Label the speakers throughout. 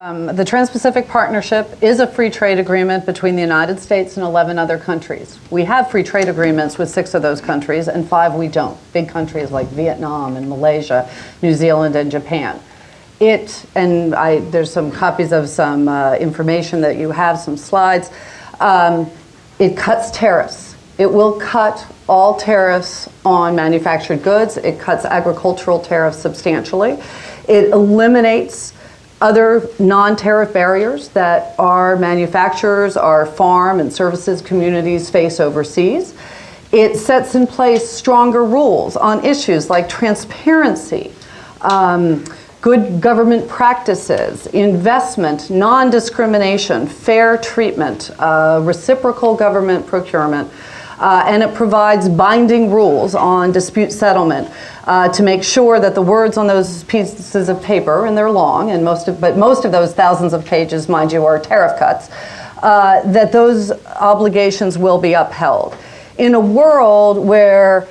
Speaker 1: Um, the Trans-Pacific Partnership is a free trade agreement between the United States and 11 other countries. We have free trade agreements with six of those countries and five we don't. Big countries like Vietnam and Malaysia, New Zealand and Japan. It, and I, there's some copies of some uh, information that you have, some slides. Um, it cuts tariffs. It will cut all tariffs on manufactured goods. It cuts agricultural tariffs substantially. It eliminates other non-tariff barriers that our manufacturers, our farm and services communities face overseas. It sets in place stronger rules on issues like transparency, um, good government practices, investment, non-discrimination, fair treatment, uh, reciprocal government procurement, uh, and it provides binding rules on dispute settlement uh, to make sure that the words on those pieces of paper, and they're long, and most of, but most of those thousands of pages, mind you, are tariff cuts, uh, that those obligations will be upheld. In a world where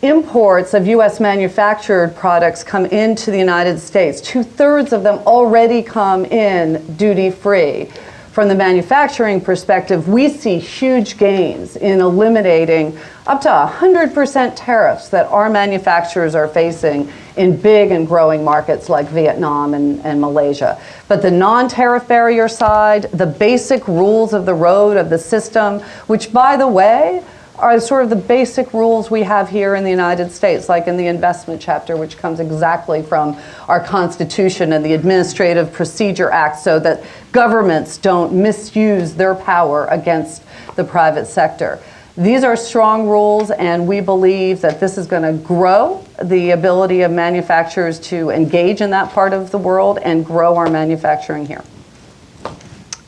Speaker 1: imports of US manufactured products come into the United States, two-thirds of them already come in duty-free from the manufacturing perspective, we see huge gains in eliminating up to 100% tariffs that our manufacturers are facing in big and growing markets like Vietnam and, and Malaysia. But the non-tariff barrier side, the basic rules of the road of the system, which by the way, are sort of the basic rules we have here in the United States, like in the investment chapter, which comes exactly from our Constitution and the Administrative Procedure Act, so that governments don't misuse their power against the private sector. These are strong rules, and we believe that this is going to grow the ability of manufacturers to engage in that part of the world and grow our manufacturing here.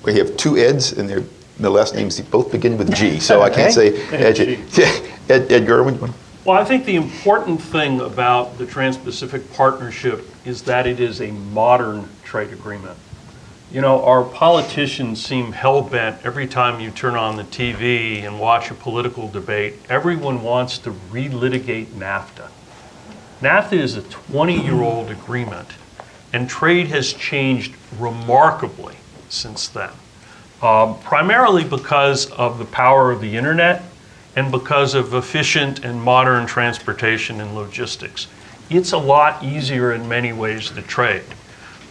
Speaker 2: We have two Eds, and they're the last names both begin with G, so I can't say Ed, Ed, Ed Gerwin.
Speaker 3: Well, I think the important thing about the Trans-Pacific Partnership is that it is a modern trade agreement. You know, our politicians seem hell-bent every time you turn on the TV and watch a political debate. Everyone wants to relitigate NAFTA. NAFTA is a 20-year-old agreement, and trade has changed remarkably since then um, primarily because of the power of the internet and because of efficient and modern transportation and logistics. It's a lot easier in many ways to trade.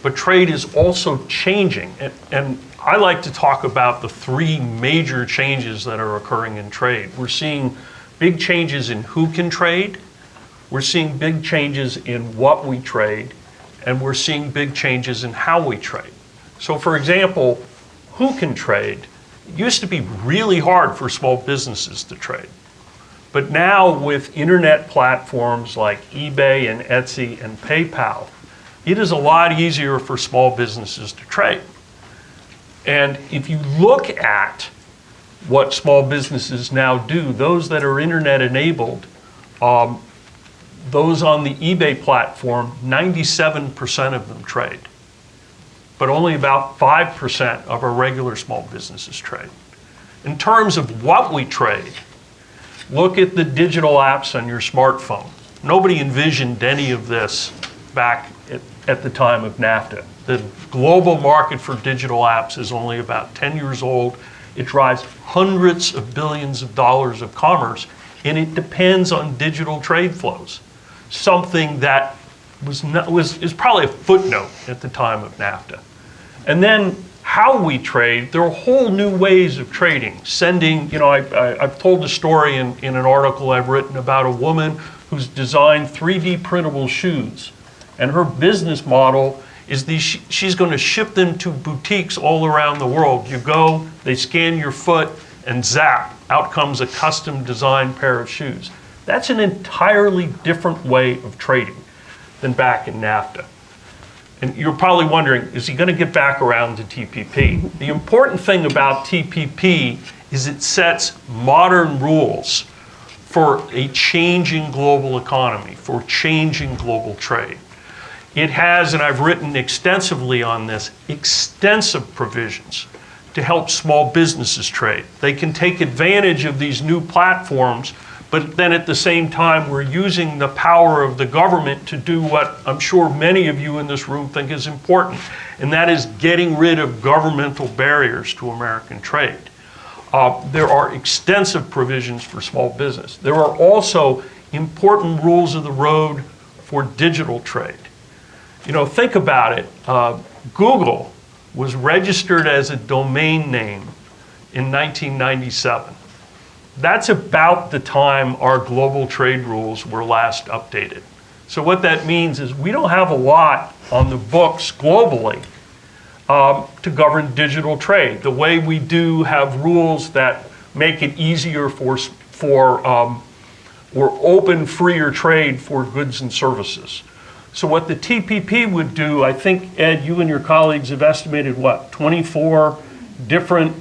Speaker 3: But trade is also changing. And, and I like to talk about the three major changes that are occurring in trade. We're seeing big changes in who can trade, we're seeing big changes in what we trade, and we're seeing big changes in how we trade. So for example, who can trade. It used to be really hard for small businesses to trade. But now with internet platforms like eBay and Etsy and PayPal, it is a lot easier for small businesses to trade. And if you look at what small businesses now do, those that are internet enabled, um, those on the eBay platform, 97% of them trade but only about 5% of our regular small businesses trade. In terms of what we trade, look at the digital apps on your smartphone. Nobody envisioned any of this back at, at, the time of NAFTA. The global market for digital apps is only about 10 years old. It drives hundreds of billions of dollars of commerce, and it depends on digital trade flows, something that was, not, was is probably a footnote at the time of NAFTA. And then how we trade, there are whole new ways of trading. Sending, you know, I, have told the story in, in an article I've written about a woman who's designed 3D printable shoes. And her business model is these, she's going to ship them to boutiques all around the world. You go, they scan your foot, and zap, out comes a custom designed pair of shoes. That's an entirely different way of trading than back in NAFTA. And you're probably wondering, is he going to get back around to TPP? The important thing about TPP is it sets modern rules for a changing global economy, for changing global trade. It has, and I've written extensively on this, extensive provisions to help small businesses trade. They can take advantage of these new platforms but then at the same time, we're using the power of the government to do what I'm sure many of you in this room think is important, and that is getting rid of governmental barriers to American trade. Uh, there are extensive provisions for small business. There are also important rules of the road for digital trade. You know, think about it. Uh, Google was registered as a domain name in 1997. That's about the time our global trade rules were last updated. So what that means is we don't have a lot on the books globally um, to govern digital trade. The way we do have rules that make it easier for, for um, or open freer trade for goods and services. So what the TPP would do, I think, Ed, you and your colleagues have estimated what, 24 different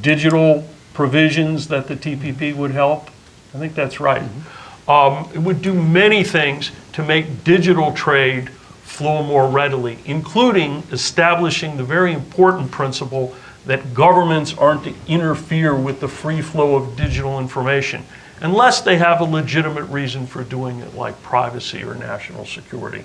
Speaker 3: digital provisions that the TPP would help? I think that's right. Um, it would do many things to make digital trade flow more readily, including establishing the very important principle that governments aren't to interfere with the free flow of digital information unless they have a legitimate reason for doing it, like privacy or national security.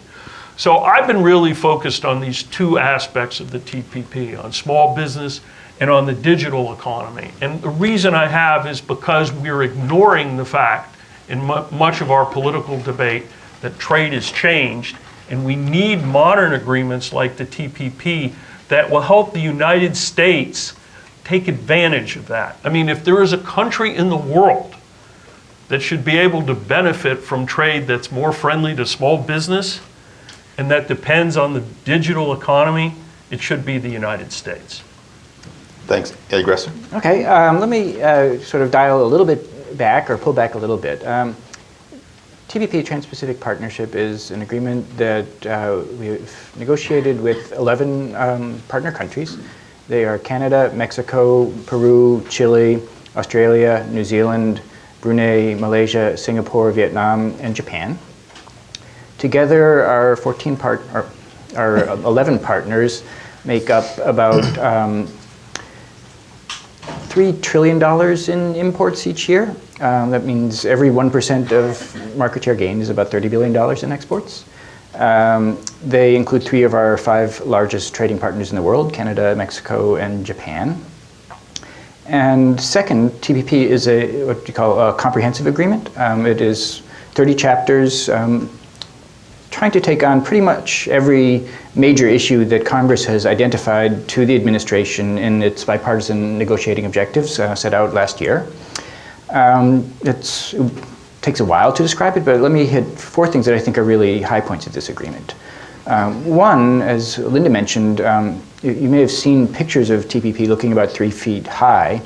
Speaker 3: So I've been really focused on these two aspects of the TPP, on small business and on the digital economy. And the reason I have is because we're ignoring the fact in mu much of our political debate that trade has changed and we need modern agreements like the TPP that will help the United States take advantage of that. I mean, if there is a country in the world that should be able to benefit from trade that's more friendly to small business and that depends on the digital economy, it should be the United States.
Speaker 2: Thanks. Ed Gresser?
Speaker 4: Okay, um, let me uh, sort of dial a little bit back or pull back a little bit. Um, TPP, Trans-Pacific Partnership, is an agreement that uh, we've negotiated with 11 um, partner countries. They are Canada, Mexico, Peru, Chile, Australia, New Zealand, Brunei, Malaysia, Singapore, Vietnam, and Japan. Together, our 14 part, our, our 11 partners make up about um, $3 trillion in imports each year. Um, that means every 1% of market share gain is about $30 billion in exports. Um, they include three of our five largest trading partners in the world, Canada, Mexico, and Japan. And second, TPP is a what you call a comprehensive agreement. Um, it is 30 chapters um, trying to take on pretty much every major issue that Congress has identified to the administration in its bipartisan negotiating objectives uh, set out last year. Um, it takes a while to describe it, but let me hit four things that I think are really high points of this agreement. Um, one, as Linda mentioned, um, you, you, may have seen pictures of TPP looking about three feet high.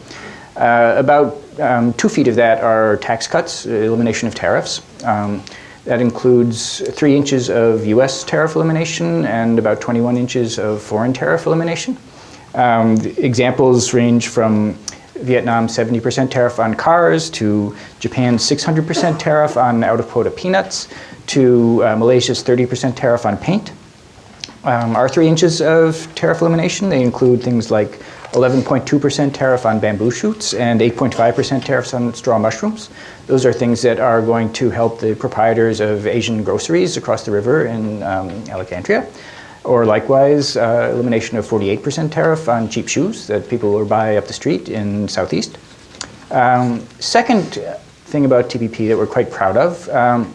Speaker 4: Uh, about um, two feet of that are tax cuts, elimination of tariffs. That includes three inches of US tariff elimination and about 21 inches of foreign tariff elimination. Um, examples range from Vietnam's 70% tariff on cars to Japan's 600% tariff on out-of-quota peanuts to uh, Malaysia's 30% tariff on paint. Um, our three inches of tariff elimination, they include things like 11.2% tariff on bamboo shoots and 8.5% tariffs on straw mushrooms. Those are things that are going to help the proprietors of Asian groceries across the river in um, Alexandria. Or likewise, uh, elimination of 48% tariff on cheap shoes that people will buy up the street in Southeast. Um, second thing about TPP that we're quite proud of, um,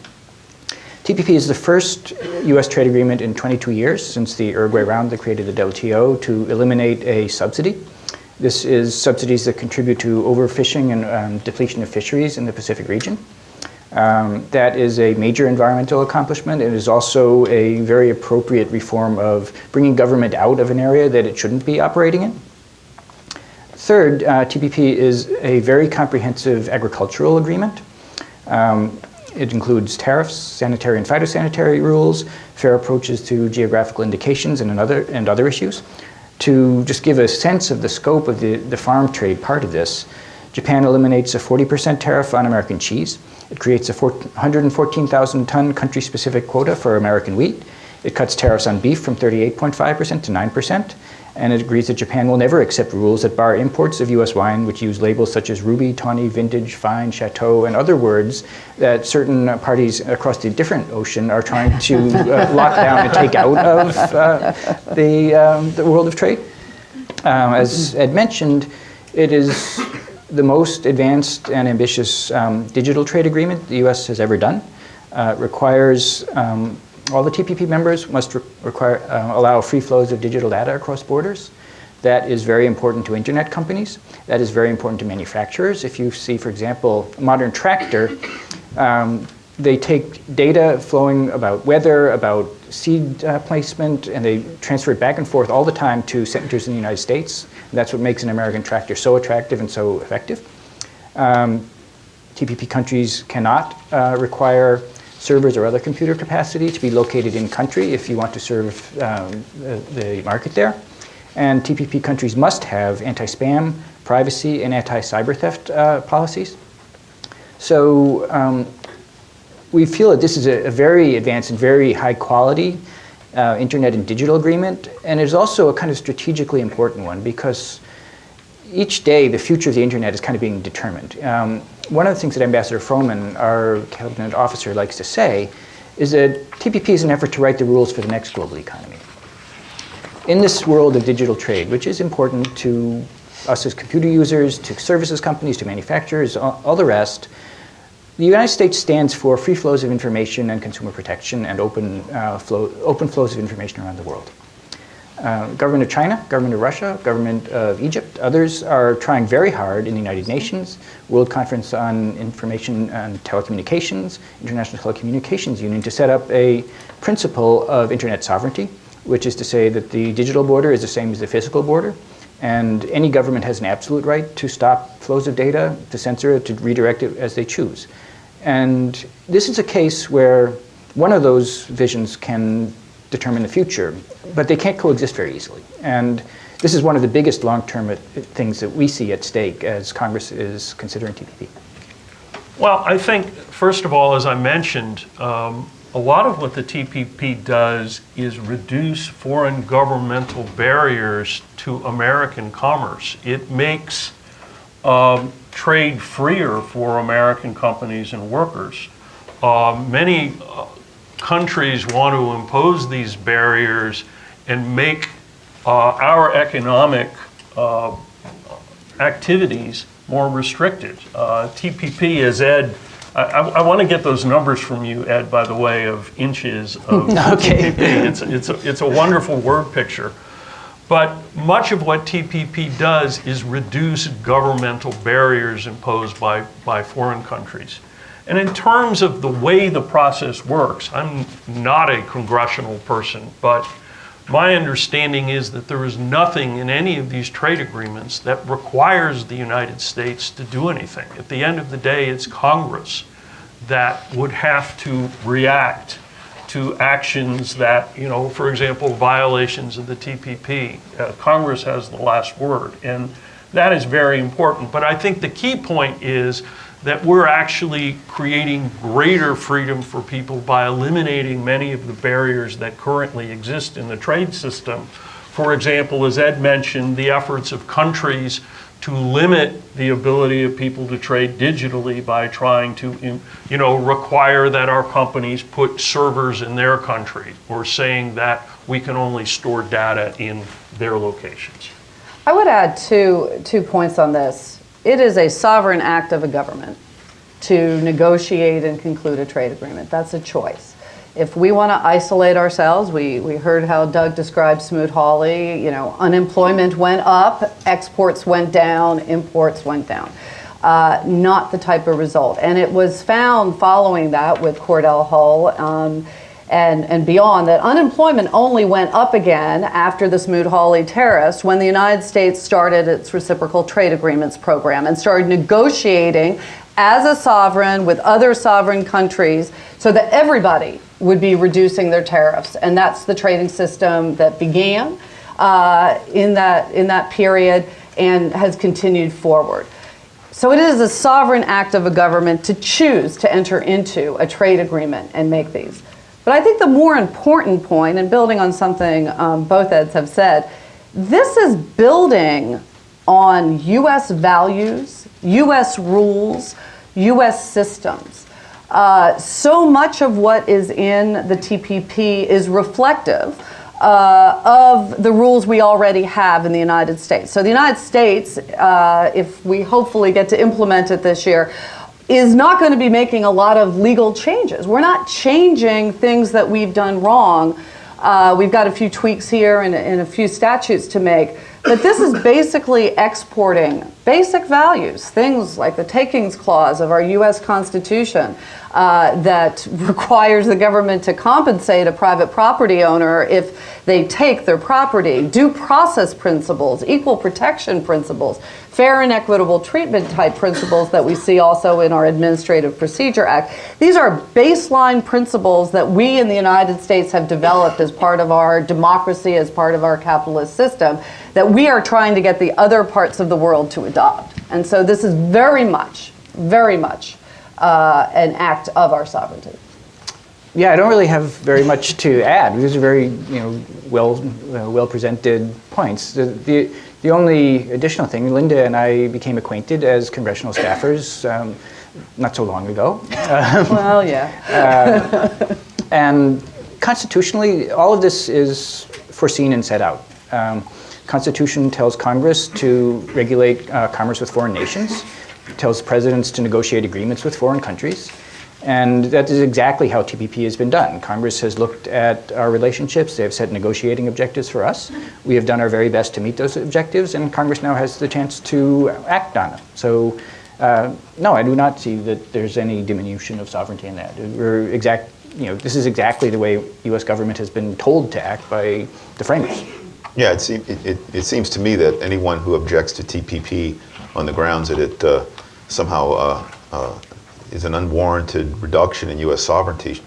Speaker 4: TPP is the first U.S. trade agreement in 22 years since the Uruguay round that created the WTO to eliminate a subsidy. This is subsidies that contribute to overfishing and um, depletion of fisheries in the Pacific region. Um, that is a major environmental accomplishment. It is also a very appropriate reform of bringing government out of an area that it shouldn't be operating in. Third, uh, TPP is a very comprehensive agricultural agreement. Um, it includes tariffs, sanitary and phytosanitary rules, fair approaches to geographical indications and, another, and other issues. To just give a sense of the scope of the, the farm trade part of this, Japan eliminates a 40% tariff on American cheese. It creates a 114,000 ton country-specific quota for American wheat. It cuts tariffs on beef from 38.5% to 9%. And it agrees that Japan will never accept rules that bar imports of U.S. wine which use labels such as ruby, tawny, vintage, fine, chateau, and other words that certain parties across the different ocean are trying to uh, lock down and take out of uh, the, um, the world of trade. Um, as Ed mentioned, it is the most advanced and ambitious um, digital trade agreement the U.S. has ever done. Uh, requires um, all the TPP members must re require, uh, allow free flows of digital data across borders. That is very important to internet companies. That is very important to manufacturers. If you see, for example, a modern tractor, um, they take data flowing about weather, about seed uh, placement, and they transfer it back and forth all the time to centers in the United States. And that's what makes an American tractor so attractive and so effective. Um, TPP countries cannot uh, require servers or other computer capacity to be located in country if you want to serve um, the, the, market there. And TPP countries must have anti-spam, privacy, and anti-cyber theft uh, policies. So um, we feel that this is a, a, very advanced and very high quality uh, internet and digital agreement, and it is also a kind of strategically important one because each day the future of the internet is kind of being determined. Um, one of the things that Ambassador Froman, our cabinet officer, likes to say is that TPP is an effort to write the rules for the next global economy. In this world of digital trade, which is important to us as computer users, to services companies, to manufacturers, all, all the rest, the United States stands for free flows of information and consumer protection and open, uh, flow, open flows of information around the world. Uh, government of China, government of Russia, government of Egypt, others are trying very hard in the United Nations, World Conference on Information and Telecommunications, International Telecommunications Union to set up a principle of internet sovereignty, which is to say that the digital border is the same as the physical border, and any government has an absolute right to stop flows of data, to censor it, to redirect it as they choose. And this is a case where one of those visions can determine the future, but they can't coexist very easily. And this is one of the biggest long-term things that we see at stake as Congress is considering TPP.
Speaker 3: Well, I think, first of all, as I mentioned, um, a lot of what the TPP does is reduce foreign governmental barriers to American commerce. It makes um, trade freer for American companies and workers. Uh, many uh, countries want to impose these barriers and make uh, our economic uh, activities more restricted. Uh, TPP, as Ed, I, I, want to get those numbers from you, Ed, by the way, of inches of
Speaker 4: okay.
Speaker 3: TPP. It's, it's, a, it's a wonderful word picture. But much of what TPP does is reduce governmental barriers imposed by, by foreign countries. And in terms of the way the process works, I'm not a congressional person, but my understanding is that there is nothing in any of these trade agreements that requires the United States to do anything. At the end of the day, it's Congress that would have to react to actions that, you know, for example, violations of the TPP. Uh, Congress has the last word, and that is very important. But I think the key point is that we're actually creating greater freedom for people by eliminating many of the barriers that currently exist in the trade system. For example, as Ed mentioned, the efforts of countries to limit the ability of people to trade digitally by trying to you know, require that our companies put servers in their country or saying that we can only store data in their locations.
Speaker 1: I would add two, two points on this. It is a sovereign act of a government to negotiate and conclude a trade agreement. That's a choice. If we want to isolate ourselves, we, we heard how Doug described Smoot-Hawley, you know, unemployment went up, exports went down, imports went down. Uh, not the type of result. And it was found following that with Cordell Hull um, and, and beyond that unemployment only went up again after the Smoot-Hawley tariffs when the United States started its reciprocal trade agreements program and started negotiating as a sovereign with other sovereign countries so that everybody would be reducing their tariffs. And that's the trading system that began uh, in, that, in that period and has continued forward. So it is a sovereign act of a government to choose to enter into a trade agreement and make these. But I think the more important point, and building on something um, both eds have said, This is building on US values, US rules, US systems. Uh, so much of what is in the TPP is reflective uh, of the rules we already have in the United States. So the United States, uh, if we hopefully get to implement it this year, is not going to be making a lot of legal changes. We're not changing things that we've done wrong. Uh, we've got a few tweaks here and, and a few statutes to make. But this is basically exporting basic values, things like the takings clause of our US Constitution uh, that requires the government to compensate a private property owner if they take their property, due process principles, equal protection principles, fair and equitable treatment type principles that we see also in our Administrative Procedure Act. These are baseline principles that we in the United States have developed as part of our democracy, as part of our capitalist system, that we are trying to get the other parts of the world to adopt. And so this is very much, very much uh, an act of our sovereignty.
Speaker 4: Yeah, I don't really have very much to add. These are very, you know, well, uh, well presented points. The, the, the only additional thing, Linda and I became acquainted as congressional staffers um, not so long ago.
Speaker 1: well, yeah.
Speaker 4: and constitutionally, all of this is foreseen and set out. Um, Constitution tells Congress to regulate uh, commerce with foreign nations, tells presidents to negotiate agreements with foreign countries, and that is exactly how TPP has been done. Congress has looked at our relationships, they have set negotiating objectives for us. We have done our very best to meet those objectives, and Congress now has the chance to act on them. So, uh, no, I do not see that there's any diminution of sovereignty in that. We're exact, you know, this is exactly the way U.S. government has been told to act by the framers.
Speaker 2: Yeah, it, seem, it, it, it, seems to me that anyone who objects to TPP on the grounds that it uh, somehow uh, uh, is an unwarranted reduction in U.S. sovereignty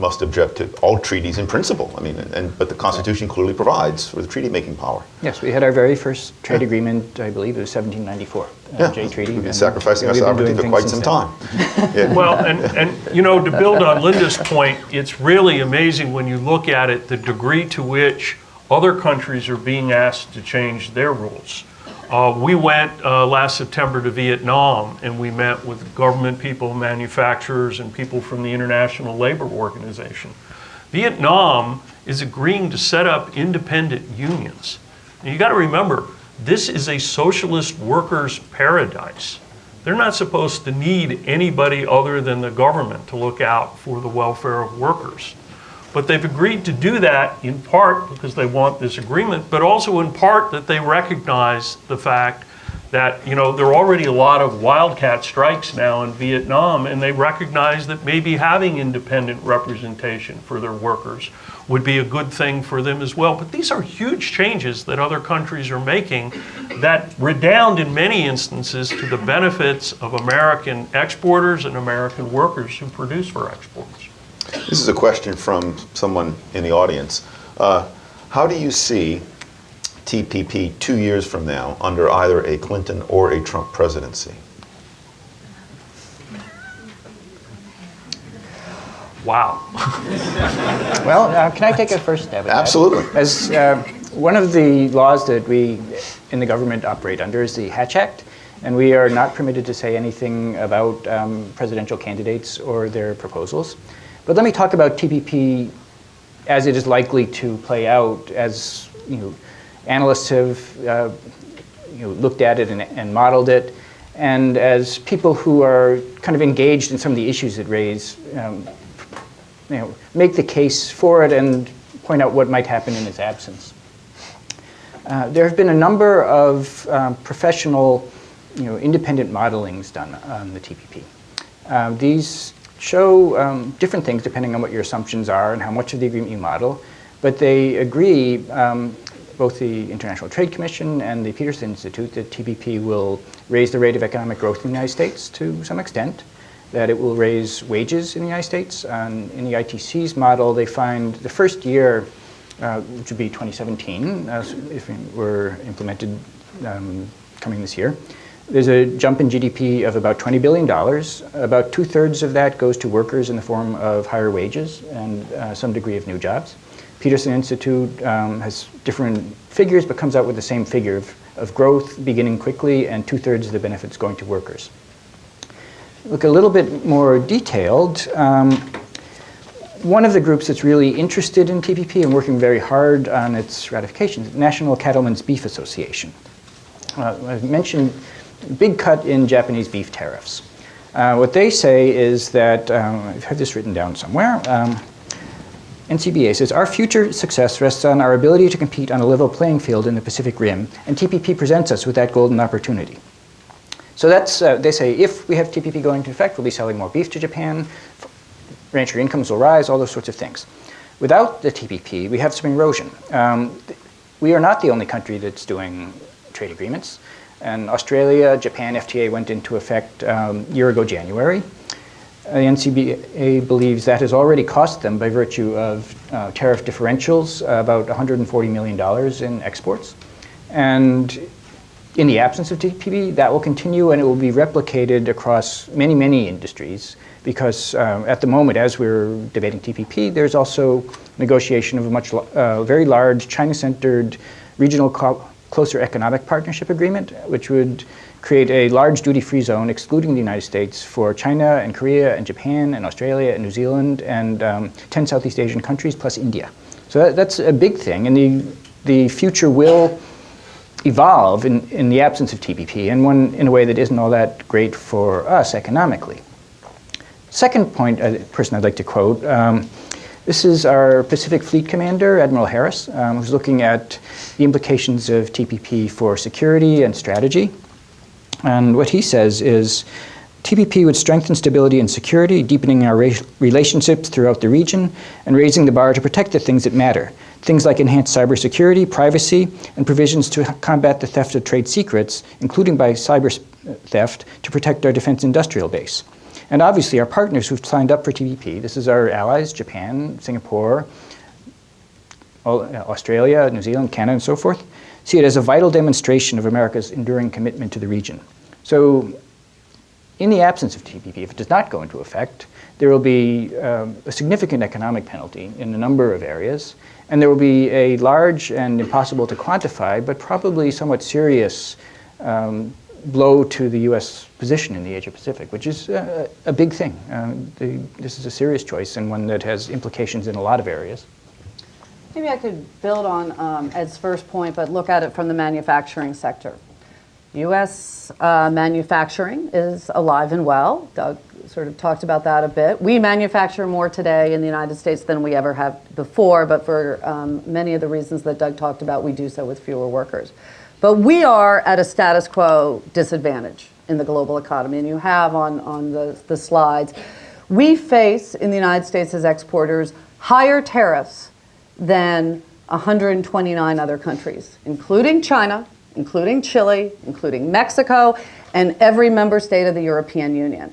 Speaker 2: must object to all treaties in principle. I mean, and, but the Constitution clearly provides for the treaty-making power.
Speaker 4: Yes, we had our very first trade yeah. agreement, I believe it was 1794, uh,
Speaker 2: yeah.
Speaker 4: Jay Treaty.
Speaker 2: We've been sacrificing our sovereignty for quite some time.
Speaker 3: yeah. Well, and, and you know, to build on Linda's point, it's really amazing when you look at it, the degree to which other countries are being asked to change their rules. Uh, we went uh, last September to Vietnam and we met with government people, manufacturers, and people from the International Labor Organization. Vietnam is agreeing to set up independent unions. And you got to remember, this is a socialist workers' paradise. They're not supposed to need anybody other than the government to look out for the welfare of workers. But they've agreed to do that in part because they want this agreement, but also in part that they recognize the fact that you know there are already a lot of wildcat strikes now in Vietnam, and they recognize that maybe having independent representation for their workers would be a good thing for them as well. But these are huge changes that other countries are making that redound in many instances to the benefits of American exporters and American workers who produce for exports.
Speaker 2: This is a question from someone in the audience. Uh, how do you see TPP two years from now under either a Clinton or a Trump presidency?
Speaker 3: Wow.
Speaker 4: well, uh, can I take a first stab at
Speaker 2: Absolutely.
Speaker 4: that? As uh, one of the laws that we in the government operate under is the Hatch Act, and we are not permitted to say anything about um, presidential candidates or their proposals. But let me talk about TPP as it is likely to play out as you know, analysts have uh, you know, looked at it and, and, modeled it, and as people who are kind of engaged in some of the issues it raise, um, you know, make the case for it and point out what might happen in its absence. Uh, there have been a number of um, professional, you know, independent modelings done on the TPP. Uh, these show um, different things depending on what your assumptions are and how much of the agreement you model, but they agree, um, both the International Trade Commission and the Peterson Institute, that TPP will raise the rate of economic growth in the United States to some extent, that it will raise wages in the United States. And in the ITC's model, they find the first year, uh, which would be 2017, uh, if it were implemented um, coming this year, there's a jump in GDP of about $20 billion. About two thirds of that goes to workers in the form of higher wages and uh, some degree of new jobs. Peterson Institute um, has different figures, but comes out with the same figure of, of growth beginning quickly and two-thirds of the benefits going to workers. Look a little bit more detailed. Um, one of the groups that's really interested in TPP and working very hard on its ratification is National Cattlemen's Beef Association. Uh, I mentioned big cut in Japanese beef tariffs. Uh, what they say is that, um, I've had this written down somewhere, um, NCBA says, our future success rests on our ability to compete on a level playing field in the Pacific Rim, and TPP presents us with that golden opportunity. So that's, uh, they say, if we have TPP going into effect, we'll be selling more beef to Japan, rancher incomes will rise, all those sorts of things. Without the TPP, we have some erosion. Um, we are not the only country that's doing trade agreements. And Australia, Japan, FTA went into effect um, year ago January. Uh, the NCBA believes that has already cost them, by virtue of uh, tariff differentials, about $140 million in exports. And in the absence of TPP, that will continue and it will be replicated across many, many industries because uh, at the moment, as we're debating TPP, there's also negotiation of a much, uh, very large China-centered regional closer economic partnership agreement, which would create a large duty-free zone excluding the United States for China and Korea and Japan and Australia and New Zealand and um, 10 Southeast Asian countries plus India. So that, that's a big thing and the, the future will evolve in, in the absence of TPP and one in a way that isn't all that great for us economically. Second point, a uh, person I'd like to quote, um, this is our Pacific Fleet Commander, Admiral Harris, um, who's looking at the implications of TPP for security and strategy. And what he says is, TPP would strengthen stability and security, deepening our relationships throughout the region, and raising the bar to protect the things that matter. Things like enhanced cybersecurity, privacy, and provisions to combat the theft of trade secrets, including by cyber theft, to protect our defense industrial base. And obviously our partners who've signed up for TPP, this is our allies, Japan, Singapore, Australia, New Zealand, Canada, and so forth, see it as a vital demonstration of America's enduring commitment to the region. So in the absence of TPP, if it does not go into effect, there will be um, a significant economic penalty in a number of areas, and there will be a large and impossible to quantify, but probably somewhat serious um, blow to the U.S. position in the Asia-Pacific, which is uh, a big thing. Uh, the, this is a serious choice and one that has implications in a lot of areas.
Speaker 1: Maybe I could build on um, Ed's first point, but look at it from the manufacturing sector. U.S. Uh, manufacturing is alive and well. Doug sort of talked about that a bit. We manufacture more today in the United States than we ever have before, but for um, many of the reasons that Doug talked about, we do so with fewer workers. But we are at a status quo disadvantage in the global economy, and you have on, on the, the slides. We face, in the United States as exporters, higher tariffs than 129 other countries, including China, including Chile, including Mexico, and every member state of the European Union.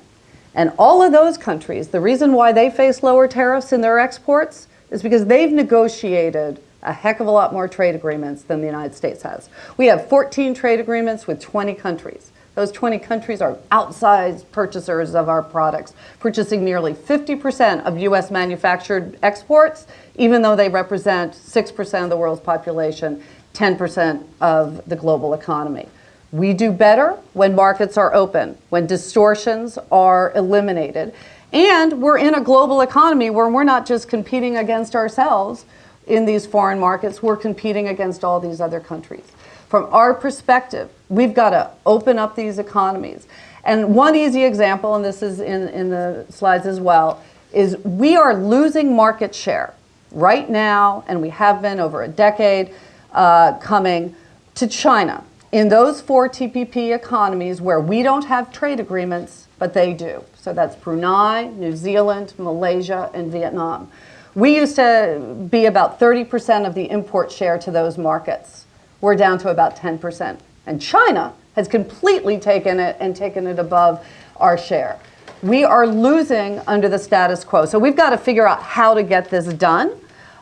Speaker 1: And all of those countries, the reason why they face lower tariffs in their exports is because they've negotiated a heck of a lot more trade agreements than the United States has. We have 14 trade agreements with 20 countries. Those 20 countries are outsized purchasers of our products, purchasing nearly 50% of US manufactured exports, even though they represent 6% of the world's population, 10% of the global economy. We do better when markets are open, when distortions are eliminated. And we're in a global economy where we're not just competing against ourselves, in these foreign markets, we're competing against all these other countries. From our perspective, we've got to open up these economies. And one easy example, and this is in, in the slides as well, is we are losing market share right now, and we have been over a decade uh, coming to China. In those four TPP economies where we don't have trade agreements, but they do. So that's Brunei, New Zealand, Malaysia, and Vietnam. We used to be about 30% of the import share to those markets. We're down to about 10%. And China has completely taken it and taken it above our share. We are losing under the status quo. So we've got to figure out how to get this done.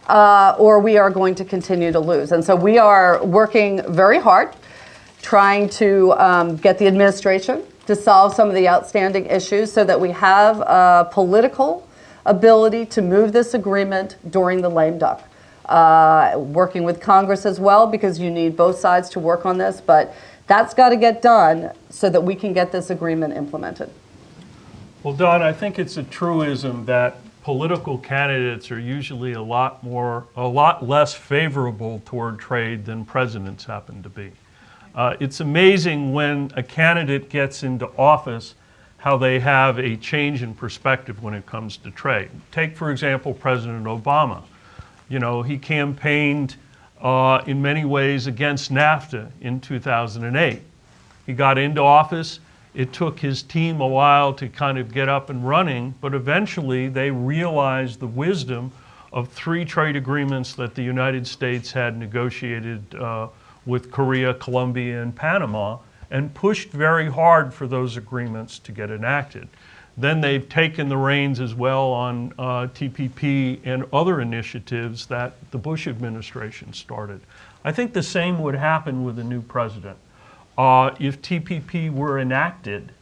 Speaker 1: Uh, or we are going to continue to lose. And so we are working very hard trying to um, get the administration to solve some of the outstanding issues so that we have a political ability to move this agreement during the lame duck. uh, working with Congress as well, because you need both sides to work on this. But that's got to get done so that we can get this agreement implemented.
Speaker 3: Well, Don, I think it's a truism that political candidates are usually a lot more, a lot less favorable toward trade than presidents happen to be. Uh, it's amazing when a candidate gets into office how they have a change in perspective when it comes to trade. Take, for example, President Obama. You know, he campaigned uh, in many ways against NAFTA in 2008. He got into office. It took his team a while to kind of get up and running, but eventually they realized the wisdom of three trade agreements that the United States had negotiated uh, with Korea, Colombia, and Panama, and pushed very hard for those agreements to get enacted. Then they've taken the reins as well on uh, TPP and other initiatives that the Bush administration started. I think the same would happen with a new president. Uh, if TPP were enacted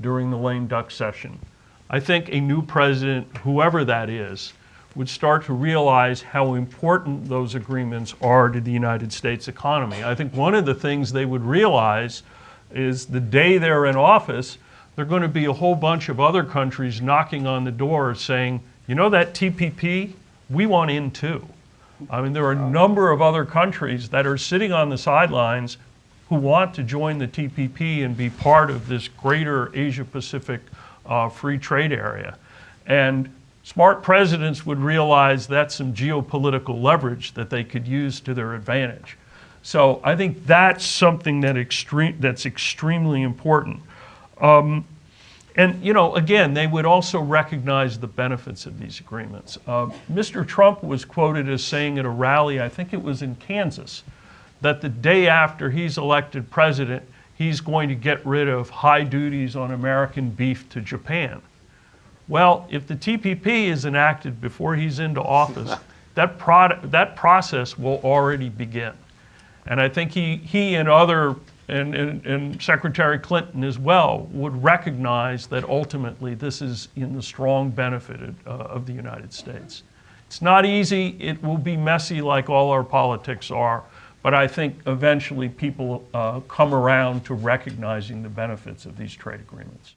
Speaker 3: during the lame duck session, I think a new president, whoever that is, would start to realize how important those agreements are to the United States economy. I think one of the things they would realize is the day they're in office, there are going to be a whole bunch of other countries knocking on the door saying, you know that TPP, we want in too. I mean, there are a number of other countries that are sitting on the sidelines who want to join the TPP and be part of this greater Asia Pacific uh, free trade area. And smart presidents would realize that's some geopolitical leverage that they could use to their advantage. So I think that's something that extreme, that's extremely important. Um, and, you know, again, they would also recognize the benefits of these agreements. Uh, Mr. Trump was quoted as saying at a rally, I think it was in Kansas, that the day after he's elected president, he's going to get rid of high duties on American beef to Japan. Well, if the TPP is enacted before he's into office, that, product, that process will already begin. And I think he, he and other, and, and, and Secretary Clinton as well, would recognize that ultimately this is in the strong benefit of, uh, of the United States. It's not easy. It will be messy like all our politics are. But I think eventually people uh, come around to recognizing the benefits of these trade agreements.